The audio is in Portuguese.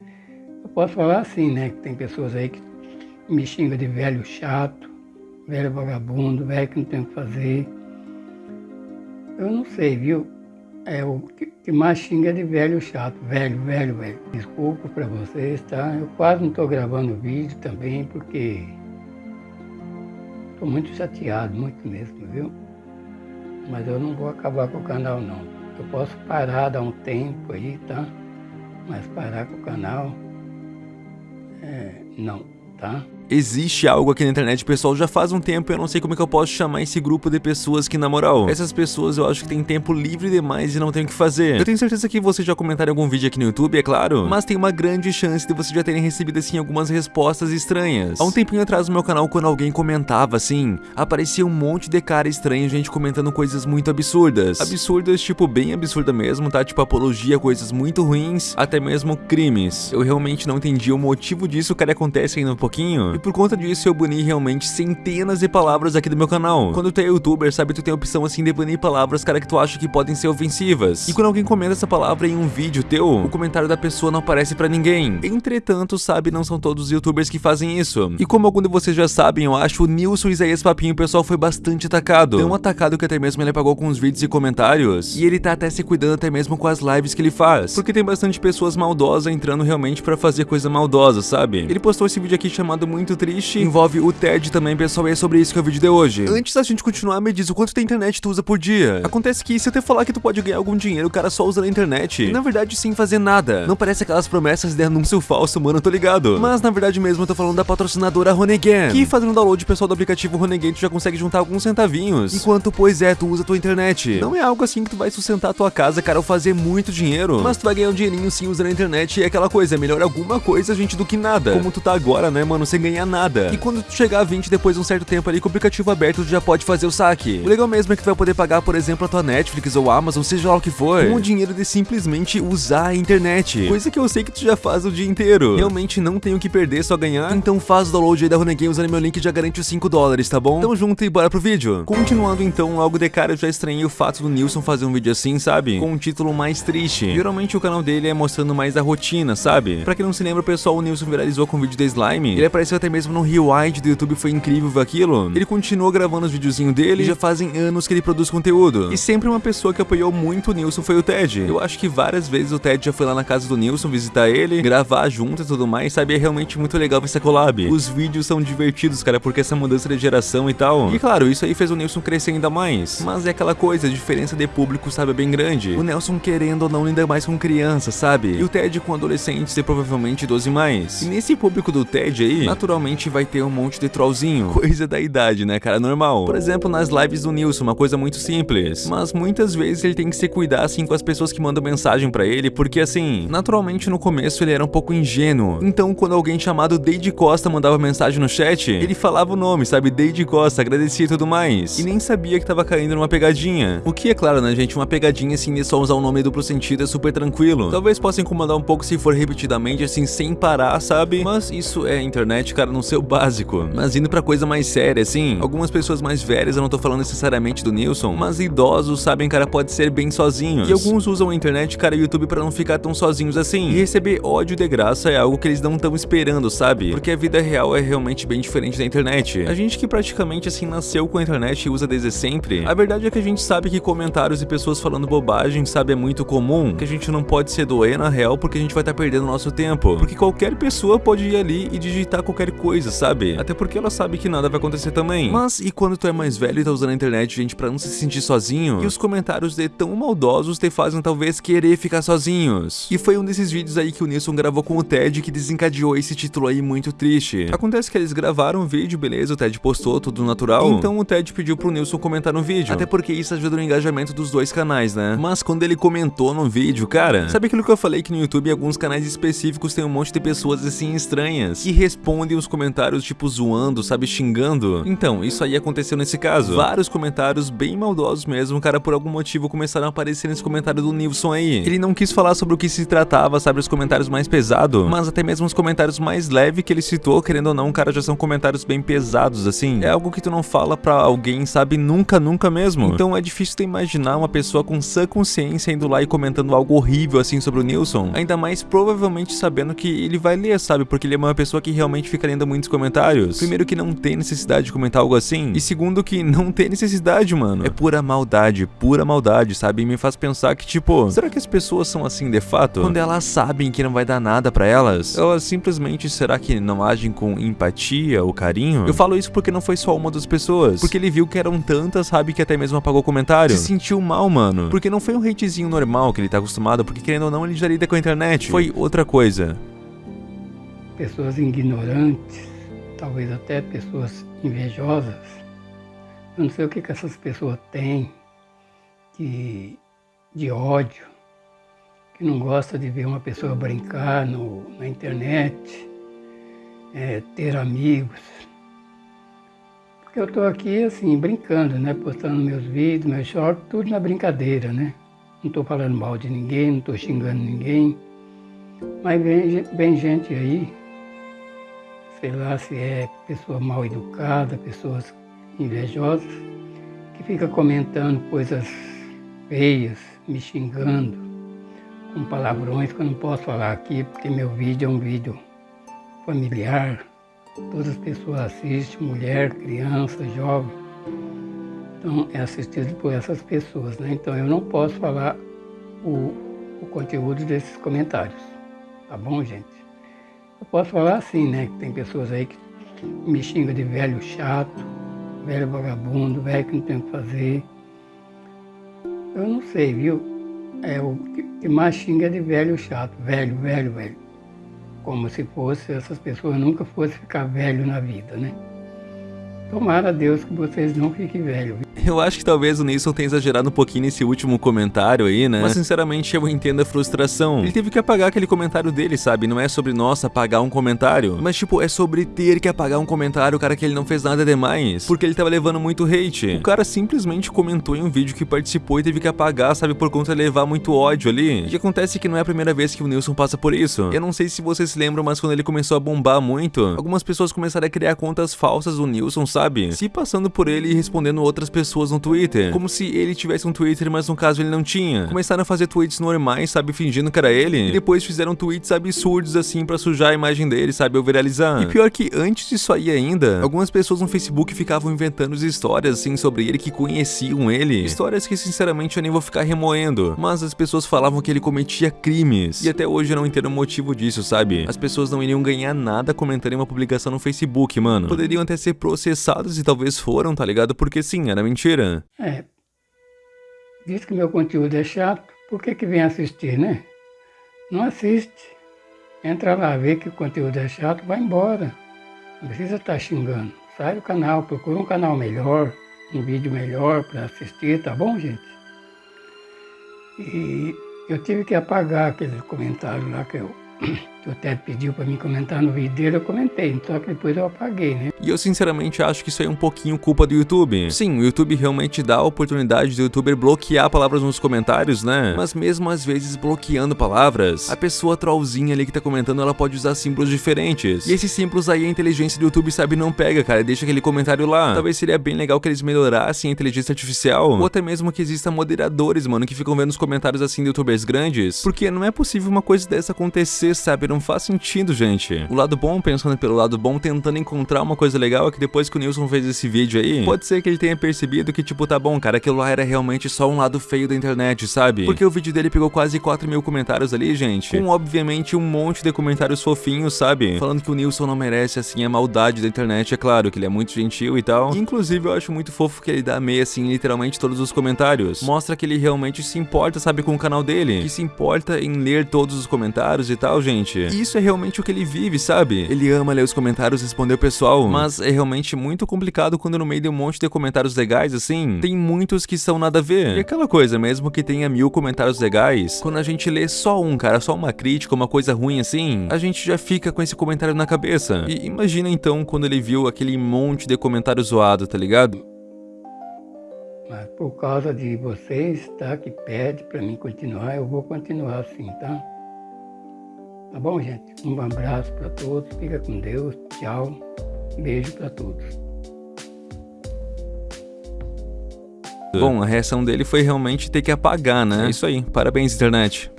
Eu posso falar assim, né? Que tem pessoas aí que me xingam de velho chato, velho vagabundo, velho que não tem o que fazer. Eu não sei, viu? É o que mais xinga é de velho chato, velho, velho, velho. Desculpa para vocês, tá? Eu quase não estou gravando vídeo também porque estou muito chateado, muito mesmo, viu? Mas eu não vou acabar com o canal não. Eu posso parar, dar um tempo aí, tá? Mas parar com o canal, é, não, tá? Existe algo aqui na internet, pessoal, já faz um tempo, eu não sei como é que eu posso chamar esse grupo de pessoas que, na moral, essas pessoas eu acho que tem tempo livre demais e não tem o que fazer. Eu tenho certeza que vocês já comentaram algum vídeo aqui no YouTube, é claro, mas tem uma grande chance de vocês já terem recebido, assim, algumas respostas estranhas. Há um tempinho atrás no meu canal, quando alguém comentava, assim, aparecia um monte de cara estranho, gente comentando coisas muito absurdas. Absurdas, tipo, bem absurda mesmo, tá? Tipo, apologia coisas muito ruins, até mesmo crimes. Eu realmente não entendi o motivo disso, cara, acontece ainda um pouquinho. E por conta disso eu bani realmente centenas de palavras aqui do meu canal. Quando tu é youtuber, sabe, tu tem a opção assim de banir palavras, cara, que tu acha que podem ser ofensivas. E quando alguém comenta essa palavra em um vídeo teu, o comentário da pessoa não aparece pra ninguém. Entretanto, sabe, não são todos os youtubers que fazem isso. E como algum de vocês já sabem, eu acho, o Nilson Isaías Papinho, pessoal, foi bastante atacado. Tão atacado que até mesmo ele apagou com os vídeos e comentários. E ele tá até se cuidando até mesmo com as lives que ele faz. Porque tem bastante pessoas maldosas entrando realmente pra fazer coisa maldosa, sabe? Ele postou esse vídeo aqui chamado Muito Triste, envolve o TED também, pessoal, e é sobre isso que é o vídeo de hoje. Antes da gente continuar, me diz o quanto de internet tu usa por dia. Acontece que se eu te falar que tu pode ganhar algum dinheiro, o cara só usa na internet, e na verdade sem fazer nada. Não parece aquelas promessas de anúncio falso, mano, eu tô ligado. Mas na verdade mesmo eu tô falando da patrocinadora Ronegan, que fazendo download pessoal do aplicativo Ronegan tu já consegue juntar alguns centavinhos, enquanto, pois é, tu usa tua internet. Não é algo assim que tu vai sustentar a tua casa, cara, ou fazer muito dinheiro, mas tu vai ganhar um dinheirinho sim usando a internet e é aquela coisa, é melhor alguma coisa, gente, do que nada. Como tu tá agora, né, mano, sem ganhar nada. E quando tu chegar a 20 depois de um certo tempo ali com o aplicativo aberto, tu já pode fazer o saque. O legal mesmo é que tu vai poder pagar, por exemplo, a tua Netflix ou Amazon, seja lá o que for, com o dinheiro de simplesmente usar a internet. Coisa que eu sei que tu já faz o dia inteiro. Realmente não tenho o que perder, só ganhar. Então faz o download aí da Runegame usando meu link já garante os 5 dólares, tá bom? Tamo junto e bora pro vídeo. Continuando então, logo de cara eu já estranhei o fato do Nilson fazer um vídeo assim, sabe? Com um título mais triste. Geralmente o canal dele é mostrando mais a rotina, sabe? Pra quem não se lembra, pessoal, o Nilson viralizou com o vídeo da Slime. Ele apareceu até mesmo no Rewind do YouTube, foi incrível ver aquilo. Ele continuou gravando os videozinhos dele e já fazem anos que ele produz conteúdo. E sempre uma pessoa que apoiou muito o Nilson foi o Ted. Eu acho que várias vezes o Ted já foi lá na casa do Nilson visitar ele, gravar junto e tudo mais, sabe? É realmente muito legal essa collab. Os vídeos são divertidos, cara, porque essa mudança de geração e tal. E claro, isso aí fez o Nilson crescer ainda mais. Mas é aquela coisa, a diferença de público, sabe, é bem grande. O Nelson querendo ou não ainda mais com criança, sabe? E o Ted com adolescentes e provavelmente 12 mais. E nesse público do Ted aí, naturalmente vai ter um monte de trollzinho. Coisa da idade, né, cara? Normal. Por exemplo, nas lives do Nilson, uma coisa muito simples. Mas muitas vezes ele tem que se cuidar, assim, com as pessoas que mandam mensagem pra ele, porque, assim, naturalmente no começo ele era um pouco ingênuo. Então, quando alguém chamado Deide Costa mandava mensagem no chat, ele falava o nome, sabe? Deide Costa, agradecia e tudo mais. E nem sabia que tava caindo numa pegadinha. O que é claro, né, gente? Uma pegadinha, assim, de só usar o nome duplo sentido é super tranquilo. Talvez possa incomodar um pouco se for repetidamente, assim, sem parar, sabe? Mas isso é internet, cara, no seu básico. Mas indo pra coisa mais séria, assim, algumas pessoas mais velhas, eu não tô falando necessariamente do Nilson, mas idosos sabem, cara, pode ser bem sozinhos. E alguns usam a internet, cara, e YouTube pra não ficar tão sozinhos assim. E receber ódio de graça é algo que eles não estão esperando, sabe? Porque a vida real é realmente bem diferente da internet. A gente que praticamente, assim, nasceu com a internet e usa desde sempre, a verdade é que a gente sabe que comentários e pessoas falando bobagem, sabe, é muito comum, que a gente não pode se doer na real porque a gente vai estar tá perdendo nosso tempo. Porque qualquer pessoa pode ir ali e digitar qualquer coisa, sabe? Até porque ela sabe que nada vai acontecer também. Mas e quando tu é mais velho e tá usando a internet, gente, pra não se sentir sozinho? E os comentários de tão maldosos te fazem talvez querer ficar sozinhos. E foi um desses vídeos aí que o Nilson gravou com o Ted que desencadeou esse título aí muito triste. Acontece que eles gravaram o vídeo, beleza, o Ted postou, tudo natural. Então o Ted pediu pro Nilson comentar no vídeo. Até porque isso ajuda no engajamento dos dois canais, né? Mas quando ele comentou no vídeo, cara, sabe aquilo que eu falei que no YouTube alguns canais específicos tem um monte de pessoas assim estranhas que respondem os comentários tipo zoando, sabe, xingando. Então, isso aí aconteceu nesse caso. Vários comentários bem maldosos mesmo, cara, por algum motivo começaram a aparecer nesse comentário do Nilson aí. Ele não quis falar sobre o que se tratava, sabe, os comentários mais pesados, mas até mesmo os comentários mais leves que ele citou, querendo ou não, cara, já são comentários bem pesados, assim. É algo que tu não fala pra alguém, sabe, nunca, nunca mesmo. Então é difícil tu imaginar uma pessoa com sã consciência indo lá e comentando algo horrível assim sobre o Nilson, ainda mais provavelmente sabendo que ele vai ler, sabe, porque ele é uma pessoa que realmente fica lendo muitos comentários. Primeiro que não tem necessidade de comentar algo assim, e segundo que não tem necessidade, mano. É pura maldade, pura maldade, sabe? E me faz pensar que, tipo, será que as pessoas são assim de fato? Quando elas sabem que não vai dar nada para elas, elas simplesmente, será que não agem com empatia ou carinho? Eu falo isso porque não foi só uma das pessoas, porque ele viu que eram tantas, sabe, que até mesmo apagou o comentário. Se sentiu mal, mano. Porque não foi um hatezinho normal que ele tá acostumado, porque querendo ou não, ele já lida com a internet. Foi outra coisa. Pessoas ignorantes, talvez até pessoas invejosas. Eu não sei o que, que essas pessoas têm de, de ódio, que não gosta de ver uma pessoa brincar no, na internet, é, ter amigos. Porque eu estou aqui assim, brincando, né? Postando meus vídeos, meus shorts, tudo na brincadeira, né? Não estou falando mal de ninguém, não estou xingando ninguém. Mas vem, vem gente aí, sei lá se é pessoa mal educada, pessoas invejosas, que fica comentando coisas feias, me xingando, com palavrões que eu não posso falar aqui, porque meu vídeo é um vídeo familiar. Todas as pessoas assistem, mulher, criança, jovem. Então é assistido por essas pessoas, né? Então eu não posso falar o, o conteúdo desses comentários. Tá bom, gente? Eu posso falar assim, né? Que tem pessoas aí que me xingam de velho chato, velho vagabundo, velho que não tem o que fazer. Eu não sei, viu? É, o que mais xinga é de velho chato, velho, velho, velho. Como se fosse, essas pessoas nunca fossem ficar velho na vida, né? Tomara a Deus que vocês não fiquem velhos. Eu acho que talvez o Nilson tenha exagerado um pouquinho nesse último comentário aí, né? Mas sinceramente eu entendo a frustração. Ele teve que apagar aquele comentário dele, sabe? Não é sobre, nossa, apagar um comentário. Mas, tipo, é sobre ter que apagar um comentário, cara, que ele não fez nada demais. Porque ele tava levando muito hate. O cara simplesmente comentou em um vídeo que participou e teve que apagar, sabe? Por conta de levar muito ódio ali. E acontece que não é a primeira vez que o Nilson passa por isso. Eu não sei se vocês se lembram, mas quando ele começou a bombar muito, algumas pessoas começaram a criar contas falsas do Nilson, sabe? Sabe? Se passando por ele e respondendo outras pessoas no Twitter. Como se ele tivesse um Twitter, mas no caso ele não tinha. Começaram a fazer tweets normais, sabe? Fingindo que era ele. E depois fizeram tweets absurdos assim pra sujar a imagem dele, sabe? Ou viralizar. E pior que antes disso aí ainda, algumas pessoas no Facebook ficavam inventando histórias assim sobre ele que conheciam ele. Histórias que sinceramente eu nem vou ficar remoendo. Mas as pessoas falavam que ele cometia crimes. E até hoje eu não entendo o motivo disso, sabe? As pessoas não iriam ganhar nada comentando uma publicação no Facebook, mano. Poderiam até ser e talvez foram, tá ligado? Porque sim, era mentira. É. Diz que meu conteúdo é chato, por que que vem assistir, né? Não assiste. Entra lá, vê que o conteúdo é chato, vai embora. Não precisa estar tá xingando. Sai do canal, procura um canal melhor, um vídeo melhor para assistir, tá bom, gente? E eu tive que apagar aquele comentário lá que eu o Ted pediu para mim comentar no vídeo dele, eu comentei, só que depois eu apaguei, né? E eu sinceramente acho que isso é um pouquinho culpa do YouTube. Sim, o YouTube realmente dá a oportunidade do youtuber bloquear palavras nos comentários, né? Mas mesmo às vezes bloqueando palavras, a pessoa trollzinha ali que tá comentando, ela pode usar símbolos diferentes. E esses símbolos aí a inteligência do YouTube sabe não pega, cara, deixa aquele comentário lá. Talvez seria bem legal que eles melhorassem a inteligência artificial, ou até mesmo que exista moderadores, mano, que ficam vendo os comentários assim de youtubers grandes, porque não é possível uma coisa dessa acontecer, sabe? Não faz sentido, gente. O lado bom, pensando pelo lado bom, tentando encontrar uma coisa legal, é que depois que o Nilson fez esse vídeo aí, pode ser que ele tenha percebido que, tipo, tá bom, cara, aquilo lá era realmente só um lado feio da internet, sabe? Porque o vídeo dele pegou quase 4 mil comentários ali, gente, com obviamente um monte de comentários fofinhos, sabe? Falando que o Nilson não merece, assim, a maldade da internet, é claro, que ele é muito gentil e tal. Inclusive, eu acho muito fofo que ele dá meia, assim, literalmente todos os comentários. Mostra que ele realmente se importa, sabe, com o canal dele, que se importa em ler todos os comentários e tal, gente. Internet. E isso é realmente o que ele vive, sabe? Ele ama ler os comentários e responder o pessoal, mas é realmente muito complicado quando no meio de um monte de comentários legais, assim, tem muitos que são nada a ver. E aquela coisa, mesmo que tenha mil comentários legais, quando a gente lê só um, cara, só uma crítica, uma coisa ruim assim, a gente já fica com esse comentário na cabeça. E imagina então quando ele viu aquele monte de comentário zoado, tá ligado? Mas por causa de vocês, tá, que pede para mim continuar, eu vou continuar assim, tá? Tá bom, gente? Um abraço para todos, fica com Deus, tchau, beijo para todos. Bom, a reação dele foi realmente ter que apagar, né? É isso aí, parabéns internet.